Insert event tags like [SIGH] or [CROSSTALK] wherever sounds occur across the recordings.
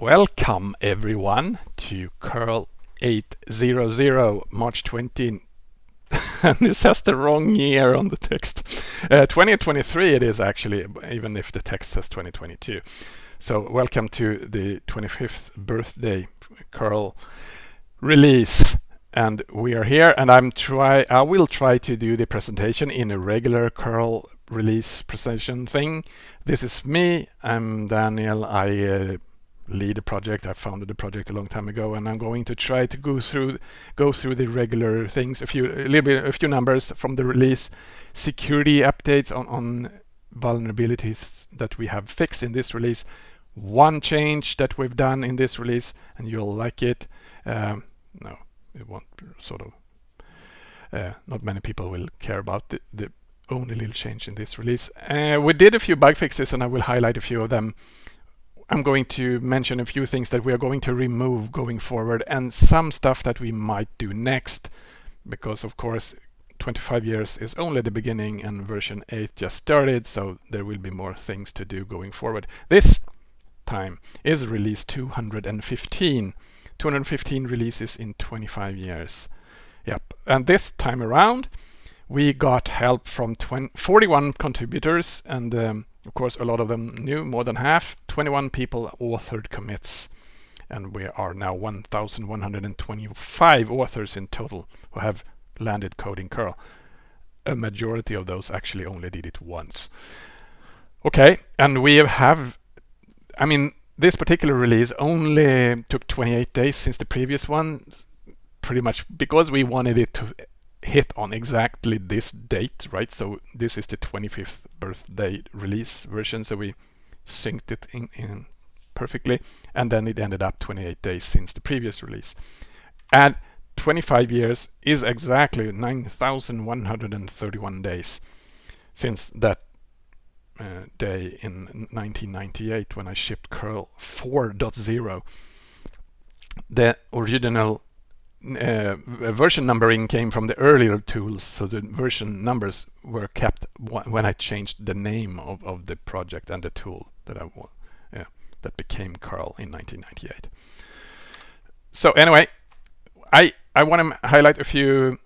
Welcome everyone to curl 800 March 20 and [LAUGHS] this has the wrong year on the text. Uh, 2023 it is actually, even if the text says 2022. So welcome to the 25th birthday curl release and we are here and I'm try I will try to do the presentation in a regular curl release presentation thing. This is me, I'm Daniel, I uh, lead a project. I founded a project a long time ago, and I'm going to try to go through go through the regular things, a few a little bit, a few numbers from the release, security updates on on vulnerabilities that we have fixed in this release, one change that we've done in this release, and you'll like it. Um, no, it won't sort of. Uh, not many people will care about the, the only little change in this release. Uh, we did a few bug fixes, and I will highlight a few of them I'm going to mention a few things that we are going to remove going forward and some stuff that we might do next because of course 25 years is only the beginning and version 8 just started so there will be more things to do going forward. This time is release 215. 215 releases in 25 years. Yep, and this time around we got help from 20, 41 contributors and um, of course, a lot of them new, more than half. 21 people authored commits. And we are now 1,125 authors in total who have landed coding curl. A majority of those actually only did it once. Okay, and we have, I mean, this particular release only took 28 days since the previous one, pretty much because we wanted it to hit on exactly this date, right? So this is the 25th birthday release version. So we synced it in, in perfectly. And then it ended up 28 days since the previous release. And 25 years is exactly 9,131 days since that uh, day in 1998 when I shipped curl 4.0. The original uh, version numbering came from the earlier tools, so the version numbers were kept when I changed the name of, of the project and the tool that I yeah, that became curl in 1998. So anyway, I I want to highlight a few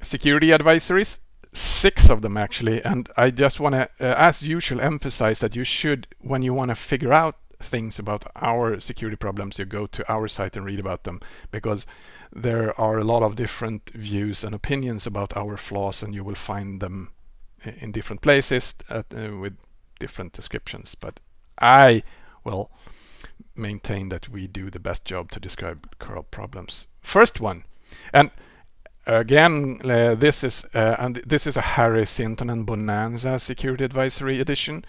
security advisories, six of them actually, and I just want to, uh, as usual, emphasize that you should, when you want to figure out things about our security problems, you go to our site and read about them because there are a lot of different views and opinions about our flaws and you will find them in different places at, uh, with different descriptions. But I will maintain that we do the best job to describe curl problems. First one, and again, uh, this is uh, and this is a Harry and Bonanza Security Advisory edition.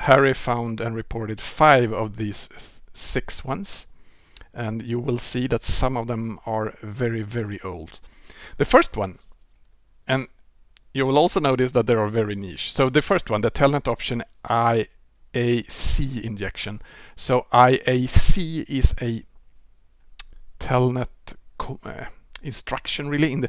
Harry found and reported five of these six ones and you will see that some of them are very very old. The first one and you will also notice that they are very niche. So the first one, the telnet option IAC injection. So IAC is a telnet uh, instruction really in the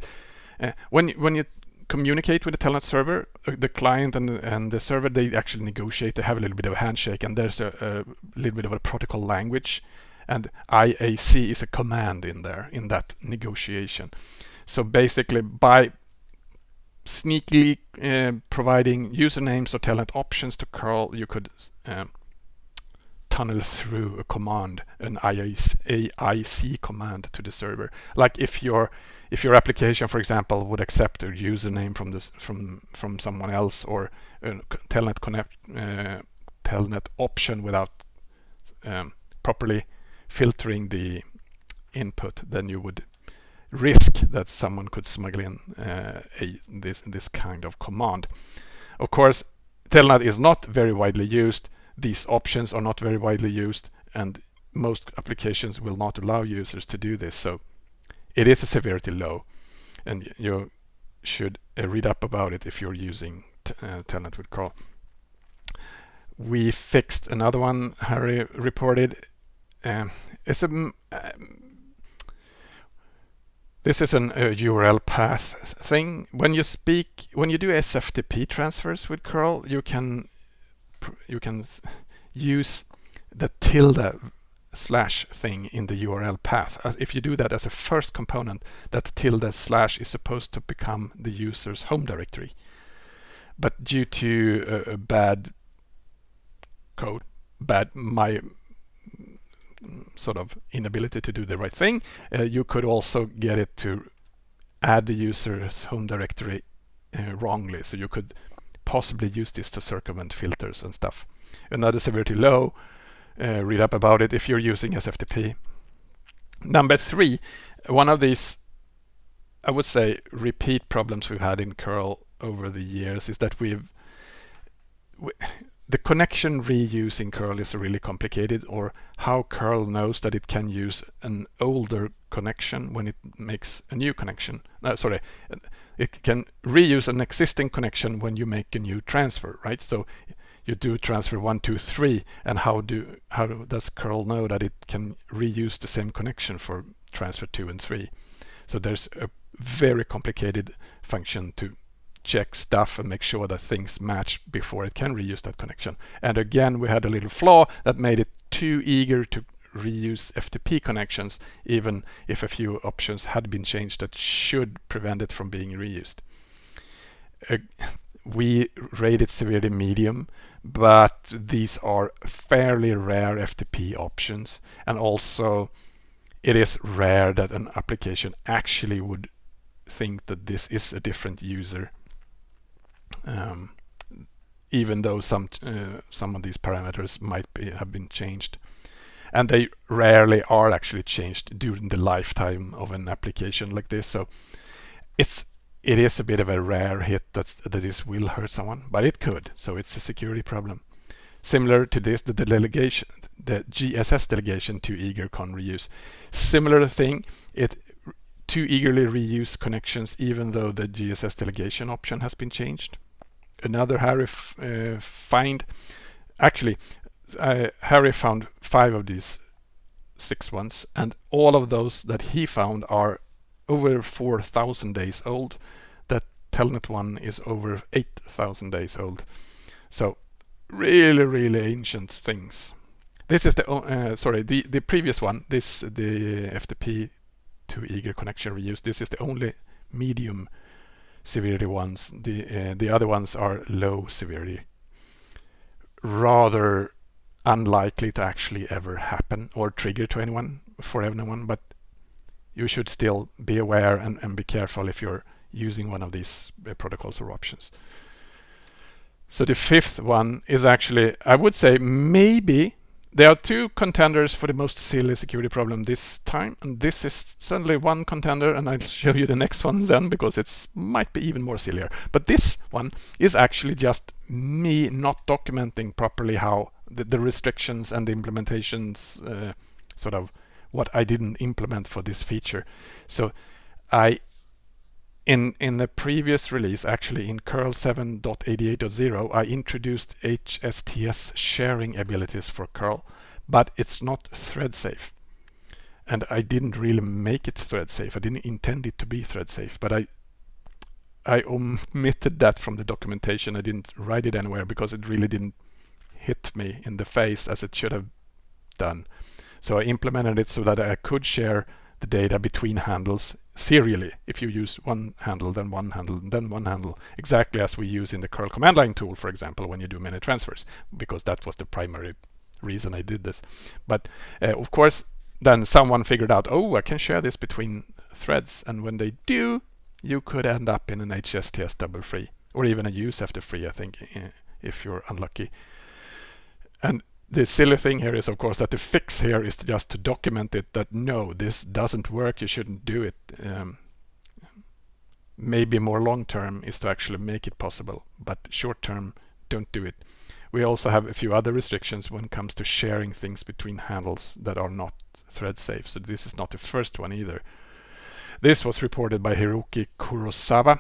uh, when when you communicate with the telnet server uh, the client and the, and the server they actually negotiate they have a little bit of a handshake and there's a, a little bit of a protocol language and IAC is a command in there in that negotiation. So basically by sneakily uh, providing usernames or telnet options to curl, you could uh, tunnel through a command, an IAC command to the server. Like if your if your application, for example, would accept a username from this from from someone else or a telnet connect uh, telnet option without um, properly filtering the input, then you would risk that someone could smuggle in uh, a, this, this kind of command. Of course, Telnet is not very widely used. These options are not very widely used and most applications will not allow users to do this. So it is a severity low and you should uh, read up about it if you're using uh, Telnet with curl. We fixed another one Harry reported um, it's a um, this is an uh, URL path thing. When you speak, when you do SFTP transfers with curl, you can you can use the tilde slash thing in the URL path. If you do that as a first component, that tilde slash is supposed to become the user's home directory. But due to a, a bad code, bad my sort of inability to do the right thing, uh, you could also get it to add the user's home directory uh, wrongly. So you could possibly use this to circumvent filters and stuff. Another severity low uh, read up about it if you're using SFTP. Number three, one of these, I would say, repeat problems we've had in curl over the years is that we've we, the connection reuse in curl is really complicated or how curl knows that it can use an older connection when it makes a new connection no, sorry it can reuse an existing connection when you make a new transfer right so you do transfer one, two, three, and how do how does curl know that it can reuse the same connection for transfer two and three? So there's a very complicated function to check stuff and make sure that things match before it can reuse that connection. And again, we had a little flaw that made it too eager to reuse FTP connections, even if a few options had been changed that should prevent it from being reused. Uh, we rated severely medium but these are fairly rare FTP options and also it is rare that an application actually would think that this is a different user. Um, even though some uh, some of these parameters might be, have been changed. And they rarely are actually changed during the lifetime of an application like this. So it's it is a bit of a rare hit that, that this will hurt someone, but it could, so it's a security problem. Similar to this, the delegation, the GSS delegation to eager con reuse. Similar thing, it too eagerly reuse connections even though the GSS delegation option has been changed. Another Harry uh, find, actually, uh, Harry found five of these six ones, and all of those that he found are over 4,000 days old. That Telnet one is over 8,000 days old. So really, really ancient things. This is the, uh, sorry, the, the previous one, this, the FTP to eager connection reuse, this is the only medium severity ones. The, uh, the other ones are low severity. Rather unlikely to actually ever happen or trigger to anyone for anyone, but you should still be aware and, and be careful if you're using one of these uh, protocols or options. So the fifth one is actually, I would say maybe there are two contenders for the most silly security problem this time, and this is certainly one contender, and I'll show you the next one [LAUGHS] then because it might be even more sillier. But this one is actually just me not documenting properly how the, the restrictions and the implementations uh, sort of what I didn't implement for this feature. So I in in the previous release, actually in curl 7.88.0, I introduced HSTS sharing abilities for curl, but it's not thread safe. And I didn't really make it thread safe. I didn't intend it to be thread safe, but I I omitted that from the documentation. I didn't write it anywhere because it really didn't hit me in the face as it should have done. So I implemented it so that I could share the data between handles serially. If you use one handle, then one handle, then one handle, exactly as we use in the curl command line tool, for example, when you do many transfers, because that was the primary reason I did this. But uh, of course, then someone figured out, oh, I can share this between threads. And when they do, you could end up in an HSTS double free, or even a use after free, I think, if you're unlucky. And the silly thing here is of course that the fix here is just to document it that no this doesn't work you shouldn't do it um, maybe more long term is to actually make it possible but short term don't do it. We also have a few other restrictions when it comes to sharing things between handles that are not thread safe so this is not the first one either. This was reported by Hiroki Kurosawa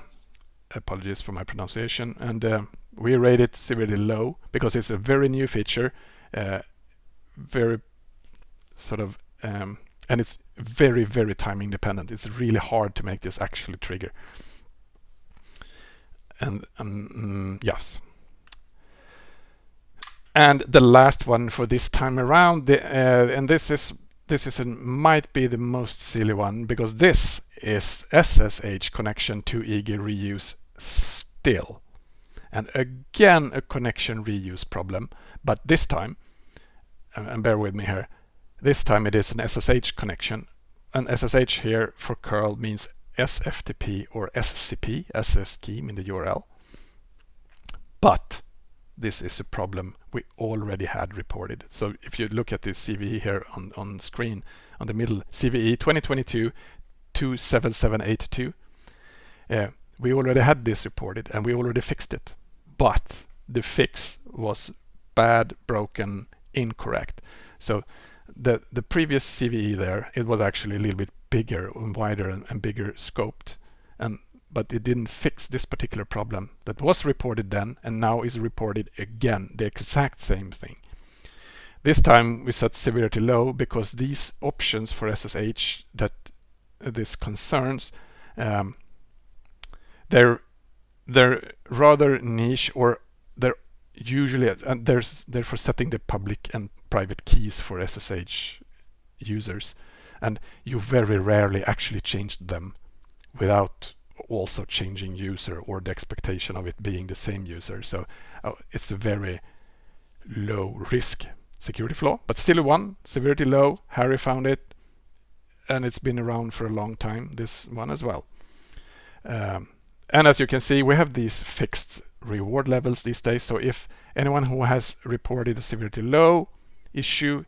apologies for my pronunciation and uh, we rate it severely low because it's a very new feature very sort of um, and it's very very time independent. It's really hard to make this actually trigger. And um, yes. And the last one for this time around, the, uh, and this is this is a, might be the most silly one because this is SSH connection to eager reuse still. And again, a connection reuse problem, but this time, and bear with me here, this time it is an SSH connection. And SSH here for curl means SFTP or SCP, SS scheme in the URL. But this is a problem we already had reported. So if you look at this CVE here on, on screen, on the middle, CVE 2022 27782, uh, we already had this reported and we already fixed it. But the fix was bad, broken, incorrect. So the, the previous CVE there, it was actually a little bit bigger and wider and, and bigger scoped. And but it didn't fix this particular problem that was reported then and now is reported again, the exact same thing. This time we set severity low because these options for SSH that this concerns, um, they're they're rather niche or they're usually and there's they're setting the public and private keys for SSH users and you very rarely actually change them without also changing user or the expectation of it being the same user. So uh, it's a very low risk security flaw, but still one, severity low, Harry found it, and it's been around for a long time, this one as well. Um, and as you can see, we have these fixed reward levels these days. So if anyone who has reported a severity low issue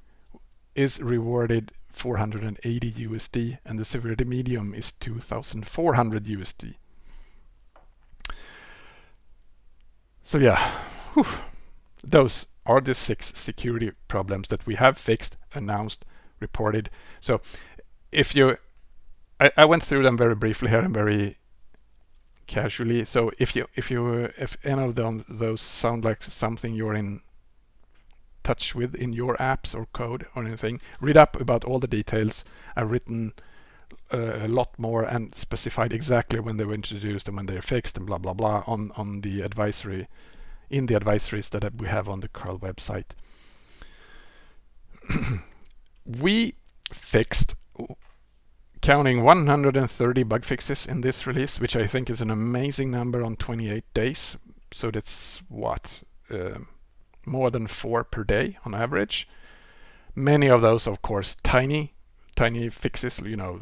is rewarded 480 USD and the severity medium is 2400 USD. So yeah, whew. those are the six security problems that we have fixed, announced, reported. So if you, I, I went through them very briefly here and very casually. So if you, if you, if any of them, those sound like something you're in touch with in your apps or code or anything. Read up about all the details. I've written uh, a lot more and specified exactly when they were introduced and when they're fixed and blah blah blah on on the advisory in the advisories that we have on the curl website. [CLEARS THROAT] we fixed counting 130 bug fixes in this release, which I think is an amazing number on 28 days. So that's what um, more than four per day on average. Many of those, of course, tiny, tiny fixes, you know,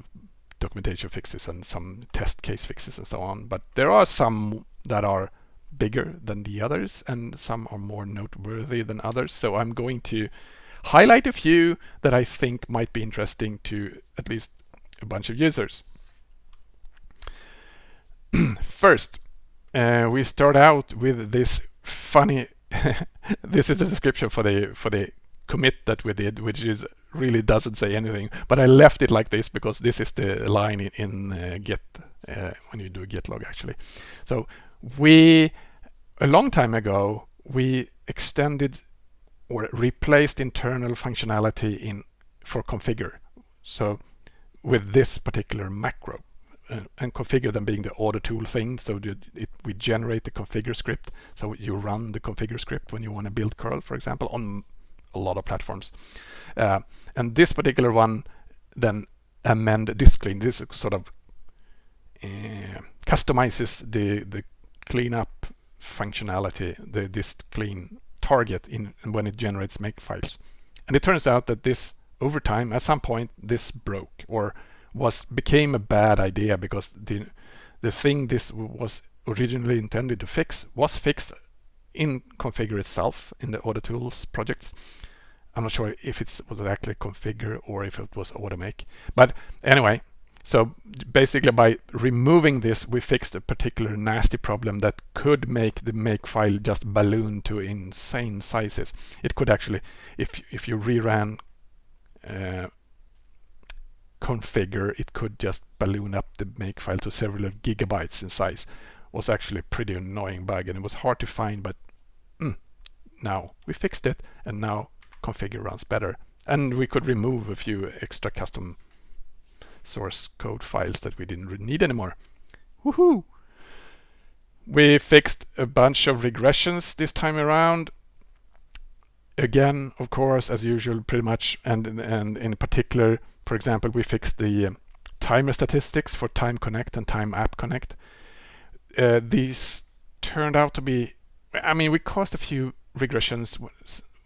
documentation fixes and some test case fixes and so on. But there are some that are bigger than the others and some are more noteworthy than others. So I'm going to highlight a few that I think might be interesting to at least a bunch of users. [CLEARS THROAT] First, uh, we start out with this funny [LAUGHS] this is the description for the for the commit that we did, which is really doesn't say anything. But I left it like this because this is the line in, in uh, Git uh, when you do git log actually. So we a long time ago we extended or replaced internal functionality in for configure. So with this particular macro uh, and configure them being the auto tool thing. So it, we generate the configure script. So you run the configure script when you want to build curl, for example, on a lot of platforms. Uh, and this particular one then amend this clean. This sort of uh, customizes the the cleanup functionality, the this clean target in when it generates make files. And it turns out that this over time, at some point, this broke or was became a bad idea because the the thing this was originally intended to fix was fixed in configure itself in the auto tools projects. I'm not sure if it was actually configure or if it was automake. But anyway, so basically by removing this, we fixed a particular nasty problem that could make the make file just balloon to insane sizes. It could actually, if, if you reran configure, it could just balloon up the makefile to several gigabytes in size. was actually a pretty annoying bug and it was hard to find, but mm, now we fixed it and now configure runs better. And we could remove a few extra custom source code files that we didn't need anymore. Woohoo! We fixed a bunch of regressions this time around. Again, of course, as usual, pretty much, and and in particular, for example, we fixed the um, timer statistics for Time Connect and Time App Connect. Uh, these turned out to be, I mean, we caused a few regressions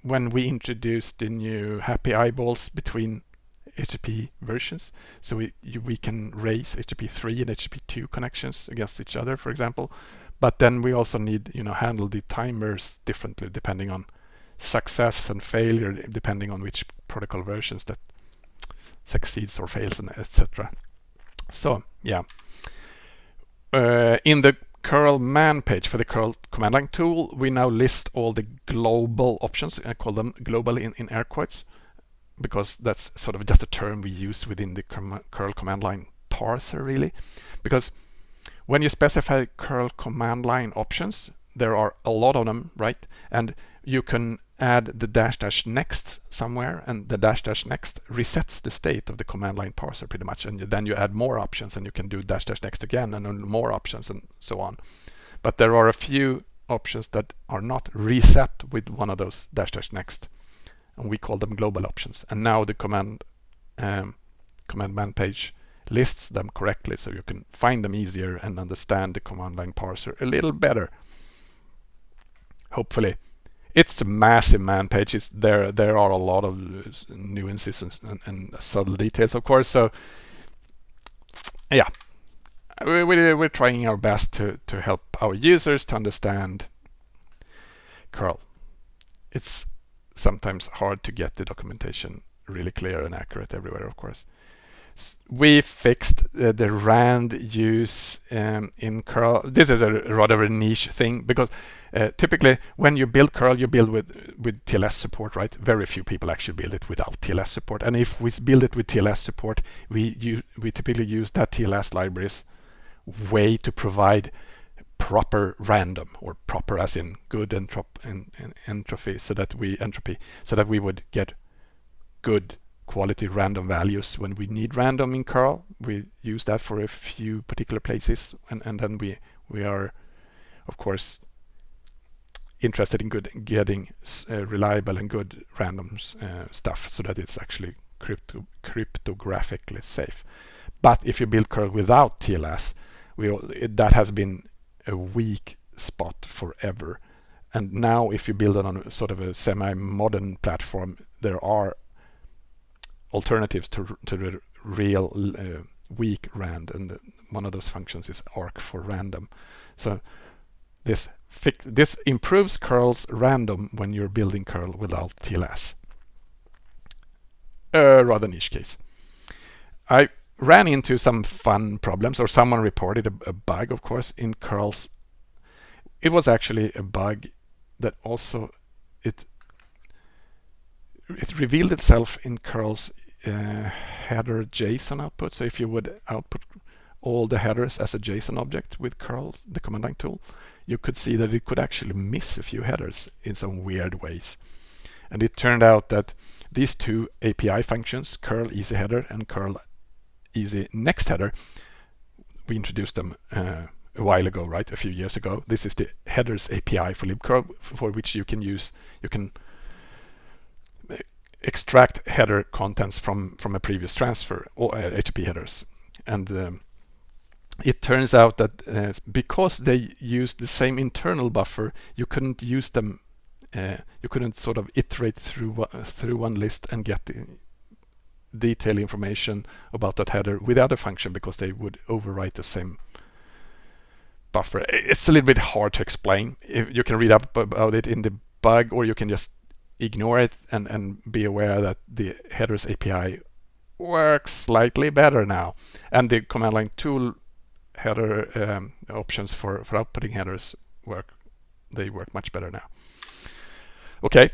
when we introduced the new happy eyeballs between HTTP versions. So we, we can raise HTTP 3 and HTTP 2 connections against each other, for example. But then we also need, you know, handle the timers differently depending on success and failure, depending on which protocol versions that succeeds or fails, and etc. So yeah, uh, in the curl man page for the curl command line tool, we now list all the global options. I call them global in, in air quotes because that's sort of just a term we use within the curl command line parser really. Because when you specify curl command line options, there are a lot of them, right? And you can add the dash dash next somewhere and the dash dash next resets the state of the command line parser pretty much and then you add more options and you can do dash dash next again and more options and so on. But there are a few options that are not reset with one of those dash dash next and we call them global options. And now the command um, command man page lists them correctly so you can find them easier and understand the command line parser a little better. Hopefully it's a massive man page. There there are a lot of nuances and, and, and subtle details, of course. So yeah, we, we, we're trying our best to, to help our users to understand curl. It's sometimes hard to get the documentation really clear and accurate everywhere, of course. We fixed the rand use um, in curl. This is a rather a niche thing because uh, typically, when you build curl, you build with with TLS support, right? Very few people actually build it without TLS support. And if we build it with TLS support, we you, we typically use that TLS libraries way to provide proper random or proper as in good entrop en, en, entropy so that we entropy so that we would get good quality random values when we need random in curl we use that for a few particular places and, and then we we are of course interested in good getting uh, reliable and good random uh, stuff so that it's actually crypto cryptographically safe. But if you build curl without TLS, we, it, that has been a weak spot forever. And now if you build it on a, sort of a semi-modern platform, there are alternatives to, to the real uh, weak rand and one of those functions is arc4random. So this this improves curls random when you're building curl without TLS. A rather niche case. I ran into some fun problems or someone reported a, a bug of course in curls. It was actually a bug that also it it revealed itself in curl's uh, header JSON output. So if you would output all the headers as a JSON object with curl, the command line tool, you could see that it could actually miss a few headers in some weird ways. And it turned out that these two API functions, curl easy header and curl easy next header, we introduced them uh, a while ago, right? A few years ago. This is the headers API for libcurl, for which you can use, you can extract header contents from from a previous transfer or uh, HTTP headers. And um, it turns out that uh, because they used the same internal buffer, you couldn't use them. Uh, you couldn't sort of iterate through through one list and get the detailed information about that header with the other function because they would overwrite the same buffer. It's a little bit hard to explain. If you can read up about it in the bug, or you can just ignore it and and be aware that the headers API works slightly better now, and the command line tool header um, options for, for outputting headers work. They work much better now. Okay,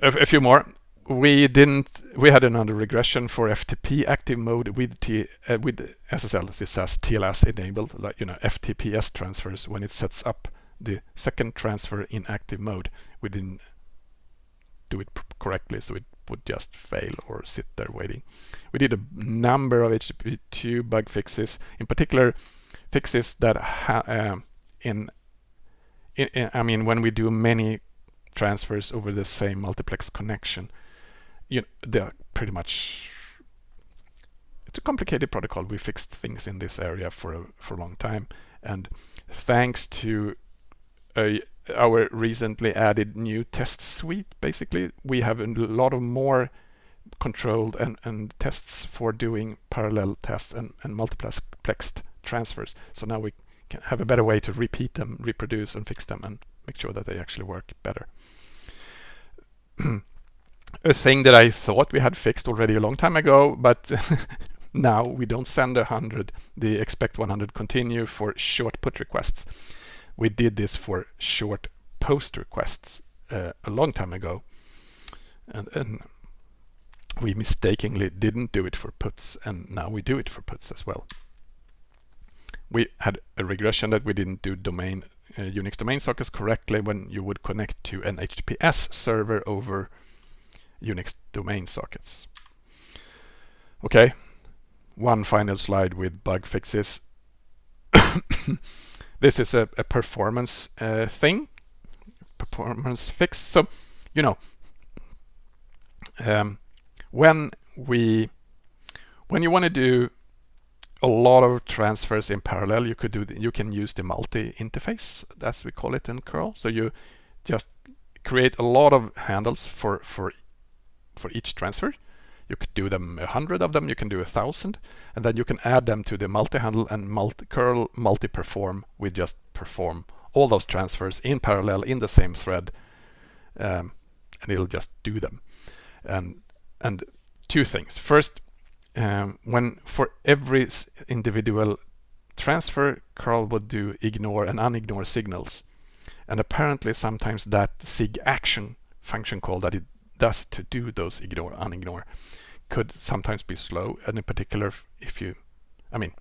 a, a few more. We didn't. We had another regression for FTP active mode with T uh, with SSL. This says TLS enabled, like you know FTPS transfers when it sets up the second transfer in active mode. Didn't do it correctly, so it would just fail or sit there waiting. We did a number of HTTP2 bug fixes, in particular fixes that uh, in, in, in, I mean when we do many transfers over the same multiplex connection. You know, they're pretty much it's a complicated protocol. We fixed things in this area for a, for a long time, and thanks to our recently added new test suite, basically, we have a lot of more controlled and, and tests for doing parallel tests and, and multiplexed transfers. So now we can have a better way to repeat them, reproduce and fix them and make sure that they actually work better. [CLEARS THROAT] a thing that I thought we had fixed already a long time ago, but [LAUGHS] now we don't send 100 the expect 100 continue for short put requests. We did this for short post requests uh, a long time ago. And, and we mistakenly didn't do it for puts and now we do it for puts as well. We had a regression that we didn't do domain uh, Unix domain sockets correctly when you would connect to an HTTPS server over Unix domain sockets. Okay, one final slide with bug fixes. [COUGHS] [COUGHS] this is a, a performance uh, thing, performance fix. So, you know, um, when we when you want to do a lot of transfers in parallel, you could do the, you can use the multi interface, as we call it in curl. So you just create a lot of handles for for for each transfer. You could do them a hundred of them, you can do a thousand, and then you can add them to the multi-handle and multi curl multi-perform with just perform all those transfers in parallel in the same thread, um, and it'll just do them. And and two things. First, um, when for every individual transfer, curl would do ignore and unignore signals. And apparently sometimes that sigaction function call that it does to do those ignore, unignore could sometimes be slow. And in particular, if you, I mean,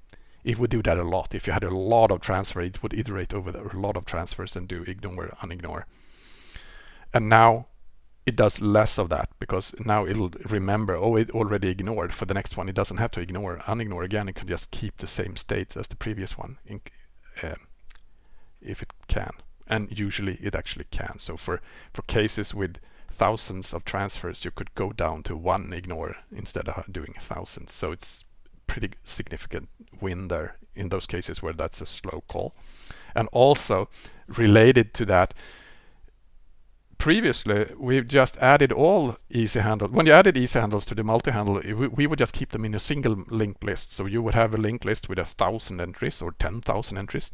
it would do that a lot. If you had a lot of transfer, it would iterate over a lot of transfers and do ignore, unignore. And now it does less of that because now it'll remember, oh, it already ignored. For the next one, it doesn't have to ignore, unignore again. It can just keep the same state as the previous one in, uh, if it can. And usually it actually can. So for, for cases with thousands of transfers, you could go down to one ignore instead of doing thousands. So it's pretty significant win there in those cases where that's a slow call. And also related to that, previously we've just added all easy handles. When you added easy handles to the multi-handle, we, we, would just keep them in a single linked list. So you would have a linked list with a thousand entries or 10,000 entries.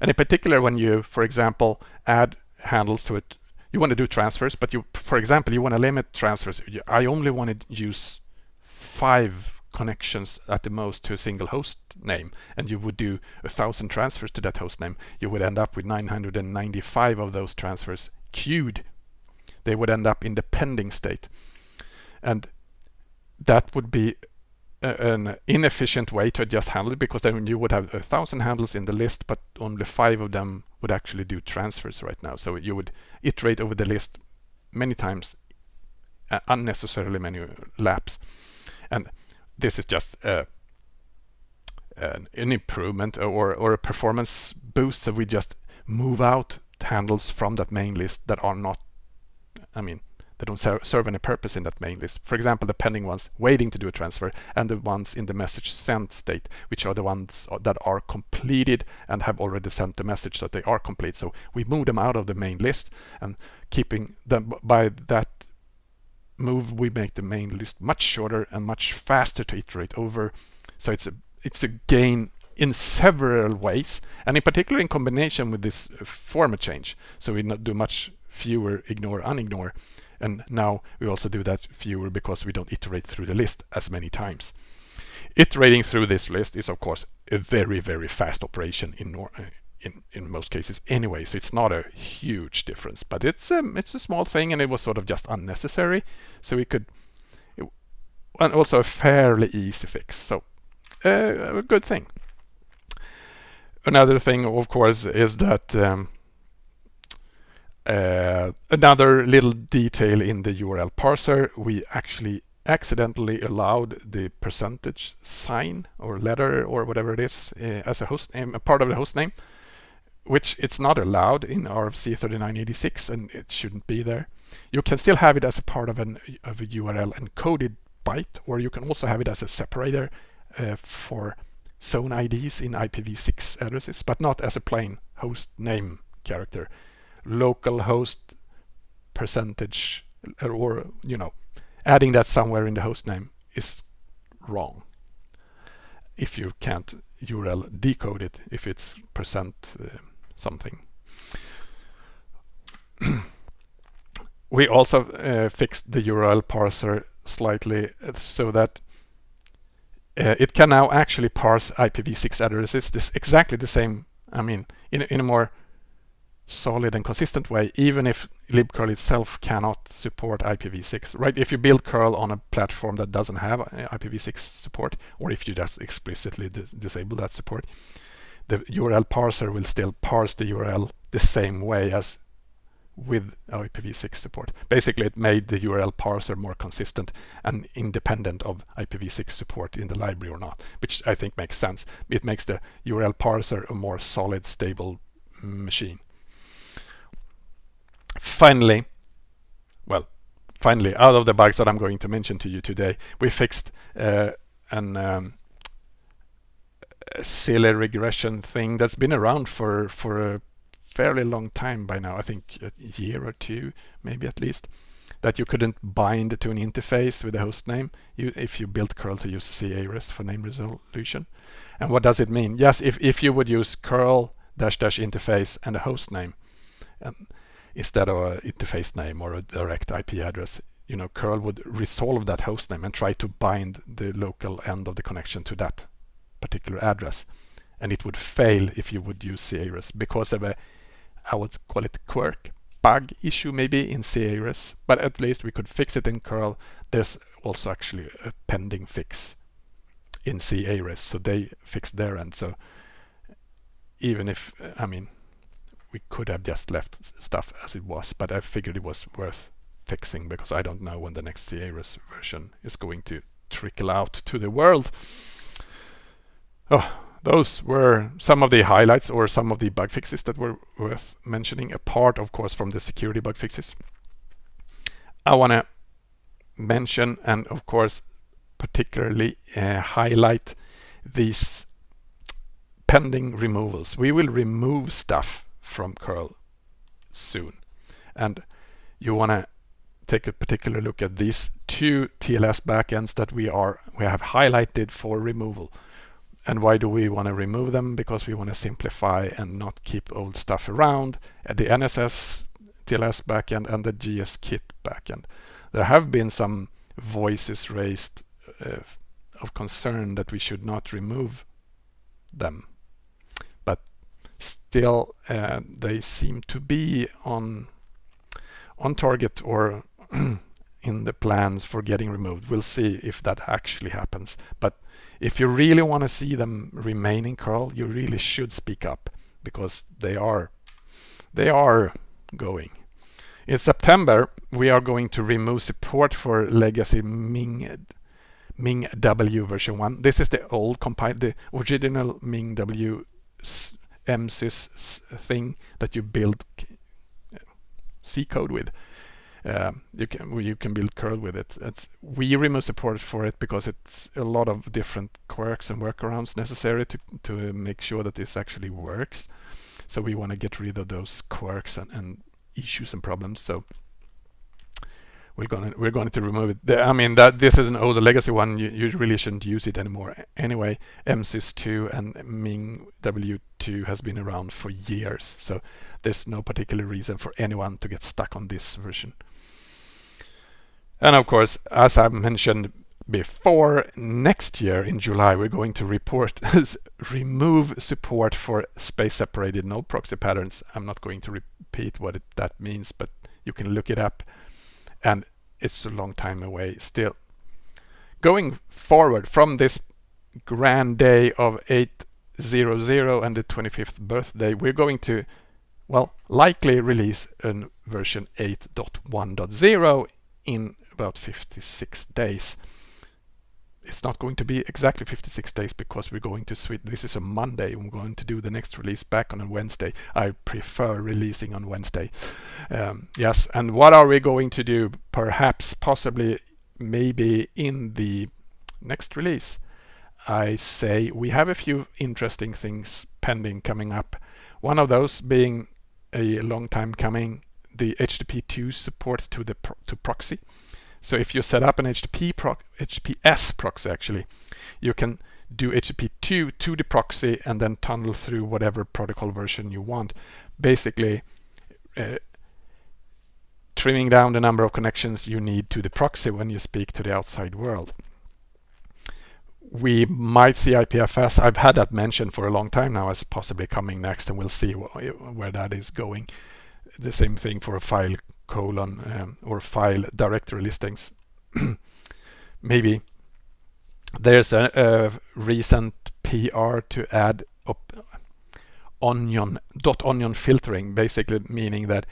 And in particular, when you, for example, add handles to it, you want to do transfers, but you, for example, you want to limit transfers. I only want to use five connections at the most to a single host name and you would do a thousand transfers to that host name you would end up with 995 of those transfers queued, they would end up in the pending state. And that would be a, an inefficient way to just handle because then you would have a thousand handles in the list, but only five of them would actually do transfers right now. So you would iterate over the list many times, uh, unnecessarily many laps. And this is just uh, an, an improvement or, or a performance boost. So we just move out handles from that main list that are not, I mean, they don't ser serve any purpose in that main list. For example, the pending ones waiting to do a transfer and the ones in the message sent state, which are the ones uh, that are completed and have already sent the message that they are complete. So we move them out of the main list and keeping them by that move, we make the main list much shorter and much faster to iterate over. So it's a it's a gain in several ways, and in particular in combination with this uh, format change. So we do much fewer ignore, unignore, and now we also do that fewer because we don't iterate through the list as many times. Iterating through this list is of course a very, very fast operation in in, in most cases anyway, so it's not a huge difference, but it's um, it's a small thing and it was sort of just unnecessary. So we could, it, and also a fairly easy fix. So uh, a good thing. Another thing, of course, is that um, uh, another little detail in the URL parser, we actually accidentally allowed the percentage sign or letter or whatever it is uh, as a host name, a part of the host name. which it's not allowed in RFC 3986 and it shouldn't be there. You can still have it as a part of, an, of a URL encoded byte, or you can also have it as a separator uh, for zone IDs in IPv6 addresses, but not as a plain host name character. Local host percentage, or, you know, adding that somewhere in the host name is wrong if you can't URL decode it if it's percent uh, something. [CLEARS THROAT] we also uh, fixed the URL parser slightly uh, so that uh, it can now actually parse IPv6 addresses this exactly the same I mean in, in a more solid and consistent way even if libcurl itself cannot support IPv6 right if you build curl on a platform that doesn't have uh, IPv6 support or if you just explicitly dis disable that support the URL parser will still parse the URL the same way as with IPv6 support. Basically, it made the URL parser more consistent and independent of IPv6 support in the library or not, which I think makes sense. It makes the URL parser a more solid, stable machine. Finally, well, finally, out of the bugs that I'm going to mention to you today, we fixed uh, an um, silly regression thing that's been around for for a fairly long time by now, I think a year or two, maybe at least, that you couldn't bind to an interface with a host name you, if you built curl to use c-ares for name resolution. And what does it mean? Yes, if, if you would use curl dash dash interface and a host name um, instead of an interface name or a direct IP address, you know, curl would resolve that host name and try to bind the local end of the connection to that particular address. And it would fail if you would use c-ares because of a I would call it quirk, bug issue maybe in c-ares, but at least we could fix it in curl. There's also actually a pending fix in c-ares, so they fixed their end. So even if, I mean, we could have just left stuff as it was, but I figured it was worth fixing because I don't know when the next c-ares version is going to trickle out to the world. Oh, those were some of the highlights or some of the bug fixes that were worth mentioning, apart, of course, from the security bug fixes. I want to mention and, of course, particularly uh, highlight these pending removals. We will remove stuff from curl soon. And you want to take a particular look at these two TLS backends that we are we have highlighted for removal. And why do we want to remove them? Because we want to simplify and not keep old stuff around. At the NSS TLS backend and the GSKit backend. There have been some voices raised uh, of concern that we should not remove them. Still, uh, they seem to be on on target or [CLEARS THROAT] in the plans for getting removed. We'll see if that actually happens. But if you really want to see them remain in curl, you really should speak up because they are they are going. In September, we are going to remove support for legacy Ming Ming W version 1. This is the old compile, the original MinGW MSys thing that you build C code with. Um, you can you can build curl with it. It's, we remove support for it because it's a lot of different quirks and workarounds necessary to to make sure that this actually works. So we want to get rid of those quirks and, and issues and problems. So we're going we're going to remove it. The, I mean that this is an older legacy one. You, you really shouldn't use it anymore. Anyway, MSys2 and Ming W2 has been around for years, so there's no particular reason for anyone to get stuck on this version. And of course, as I mentioned before, next year in July, we're going to report [LAUGHS] remove support for space-separated node proxy patterns. I'm not going to repeat what it, that means, but you can look it up. And it's a long time away still. Going forward from this grand day of 800 and the 25th birthday, we're going to, well, likely release a version 8.1.0 in about 56 days. It's not going to be exactly 56 days because we're going to switch. This is a Monday. I'm going to do the next release back on a Wednesday. I prefer releasing on Wednesday. Um, yes, and what are we going to do? Perhaps, possibly, maybe in the next release. I say we have a few interesting things pending coming up. One of those being a long time coming, the HTTP2 support to the pro to proxy. So if you set up an HTTP proc HTTPS proxy actually, you can do HTTP2 to the proxy and then tunnel through whatever protocol version you want. Basically, uh, trimming down the number of connections you need to the proxy when you speak to the outside world. We might see IPFS. I've had that mentioned for a long time now as possibly coming next and we'll see wh where that is going. The same thing for a file colon um, or file directory listings. [CLEARS THROAT] Maybe there's a, a, recent PR to add onion dot onion filtering, basically meaning that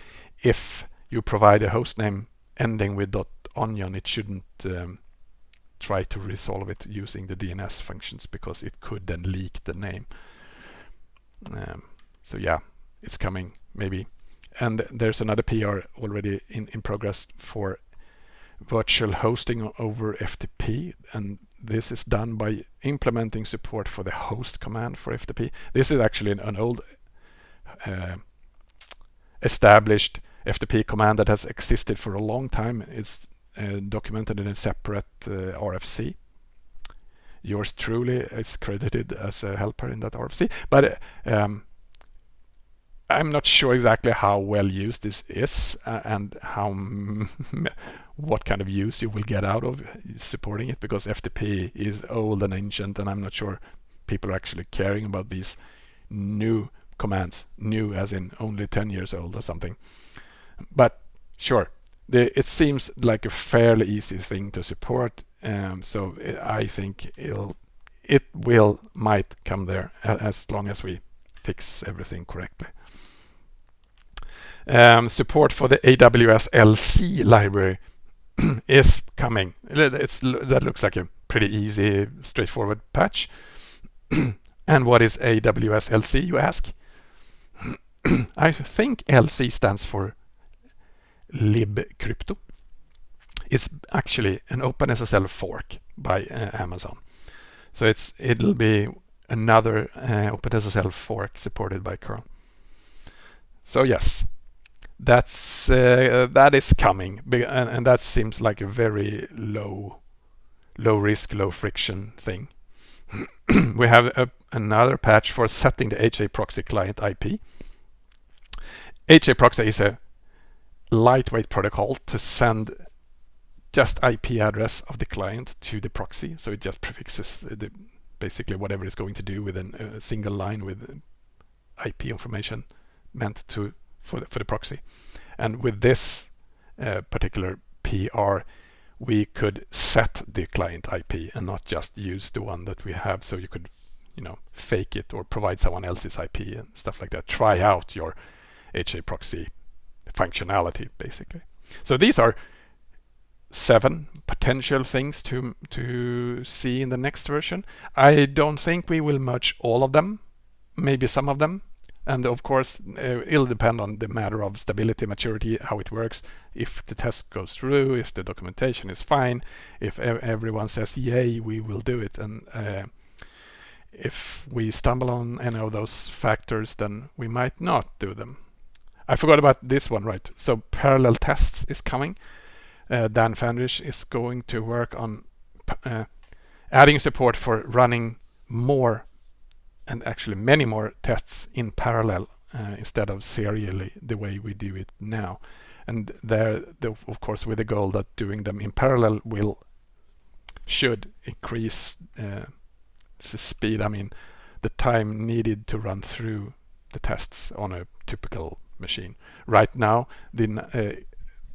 if you provide a hostname ending with dot onion, it shouldn't um, try to resolve it using the DNS functions because it could then leak the name. Um, so yeah, it's coming maybe and there's another PR already in, in progress for virtual hosting over FTP and this is done by implementing support for the host command for FTP. This is actually an, an old uh, established FTP command that has existed for a long time. It's uh, documented in a separate uh, RFC. Yours truly is credited as a helper in that RFC, but um, I'm not sure exactly how well used this is uh, and how what kind of use you will get out of supporting it because FTP is old and ancient and I'm not sure people are actually caring about these new commands, new as in only 10 years old or something. But sure, the, it seems like a fairly easy thing to support um, so it, I think it'll it will might come there as long as we fix everything correctly. Um, support for the AWS LC library [CLEARS THROAT] is coming. It's, that looks like a pretty easy, straightforward patch. [CLEARS THROAT] and what is AWS LC, you ask? [CLEARS THROAT] I think LC stands for libcrypto. It's actually an OpenSSL fork by uh, Amazon. So it's it'll be another uh, OpenSSL fork supported by curl. So yes, that's uh, that is coming and, and, that seems like a very low low risk low friction thing. [CLEARS THROAT] We have a, another patch for setting the HA proxy client IP HA proxy is a lightweight protocol to send just IP address of the client to the proxy. So it just prefixes the basically whatever it's going to do with a single line with IP information meant to for the, for the proxy. And with this uh, particular PR, we could set the client IP and not just use the one that we have. So you could, you know, fake it or provide someone else's IP and stuff like that. Try out your HA proxy functionality, basically. So these are seven potential things to to see in the next version. I don't think we will merge all of them, maybe some of them, and of course, uh, it'll depend on the matter of stability, maturity, how it works. If the test goes through, if the documentation is fine, if everyone says, yay, we will do it. And uh, if we stumble on any of those factors, then we might not do them. I forgot about this one, right? So parallel tests is coming. Uh, Dan Fandrich is going to work on uh, adding support for running more and actually many more tests in parallel uh, instead of serially the way we do it now. And there, the, of course, with the goal that doing them in parallel will should increase uh, the speed. I mean, the time needed to run through the tests on a typical machine. Right now, the uh,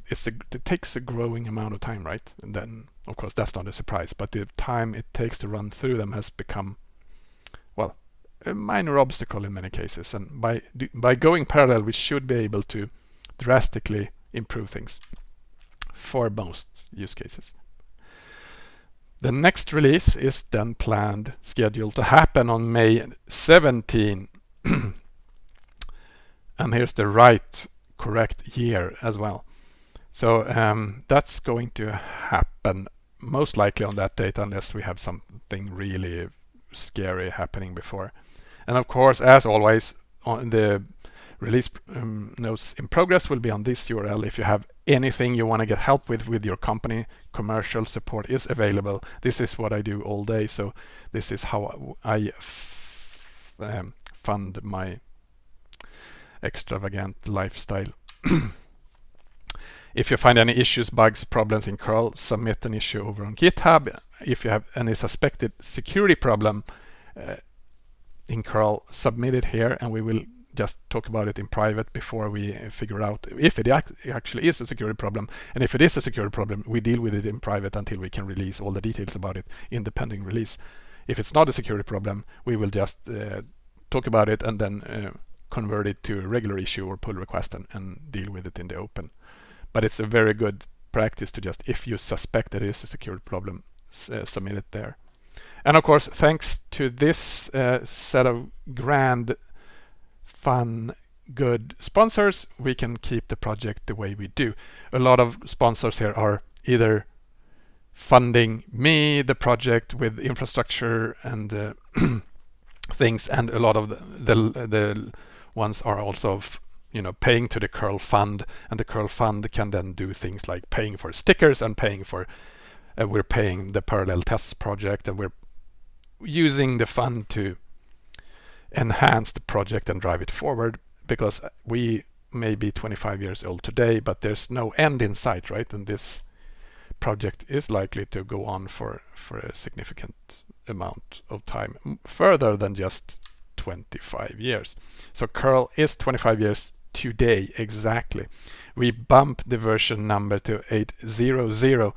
it's a, it takes a growing amount of time, right? And then, of course, that's not a surprise. But the time it takes to run through them has become a minor obstacle in many cases. And by, by going parallel, we should be able to drastically improve things for most use cases. The next release is then planned, scheduled to happen on May 17. [CLEARS THROAT] and here's the right correct year as well. So um, that's going to happen most likely on that date unless we have something really scary happening before. And of course, as always, on the release um, notes in progress will be on this URL. If you have anything you want to get help with with your company, commercial support is available. This is what I do all day. So this is how I um, fund my extravagant lifestyle. if you find any issues, bugs, problems in curl, submit an issue over on GitHub. If you have any suspected security problem uh, in curl, submit it here and we will just talk about it in private before we figure out if it actually is a security problem. And if it is a security problem, we deal with it in private until we can release all the details about it in the pending release. If it's not a security problem, we will just uh, talk about it and then uh, convert it to a regular issue or pull request and, and deal with it in the open. But it's a very good practice to just, if you suspect that it is a security problem, uh, submit it there. And of course, thanks to this uh, set of grand fun, good sponsors, we can keep the project the way we do. A lot of sponsors here are either funding me, the project with infrastructure and uh, [CLEARS THROAT] things, and a lot of the, the, the ones are also you know paying to the curl fund and the curl fund can then do things like paying for stickers and paying for uh, we're paying the parallel tests project and we're using the fund to enhance the project and drive it forward because we may be 25 years old today, but there's no end in sight, right? And this project is likely to go on for, for a significant amount of time, further than just 25 years. So curl is 25 years today exactly. We bump the version number to 800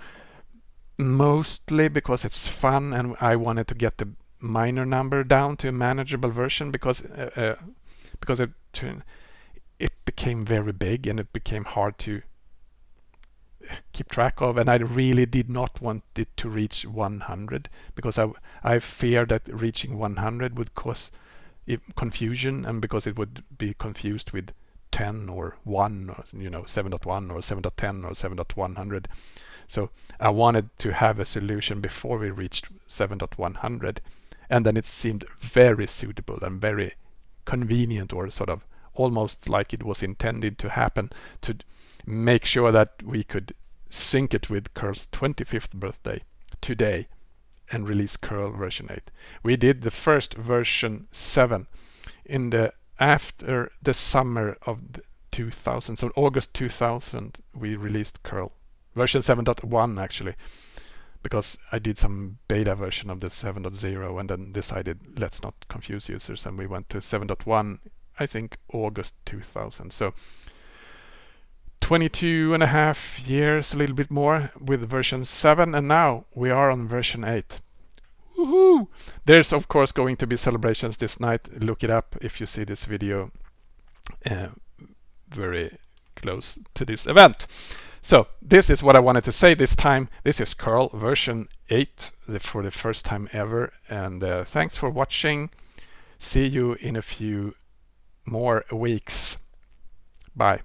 mostly because it's fun and I wanted to get the minor number down to a manageable version because uh, uh, because it it became very big and it became hard to keep track of and I really did not want it to reach 100 because I, I feared that reaching 100 would cause confusion and because it would be confused with 10 or 1 or you know 7.1 or 7.10 or 7.100 so I wanted to have a solution before we reached 7.100 and then it seemed very suitable and very convenient or sort of almost like it was intended to happen to make sure that we could sync it with Curl's 25th birthday today and release Curl version 8. We did the first version 7 in the after the summer of 2000 so August 2000 we released Curl version 7.1 actually because I did some beta version of the 7.0 and then decided let's not confuse users and we went to 7.1 I think August 2000 so 22 and a half years a little bit more with version 7 and now we are on version 8 Woohoo! There's of course going to be celebrations this night. Look it up if you see this video uh, very close to this event so this is what I wanted to say this time. This is curl version 8 for the first time ever. And uh, thanks for watching. See you in a few more weeks. Bye.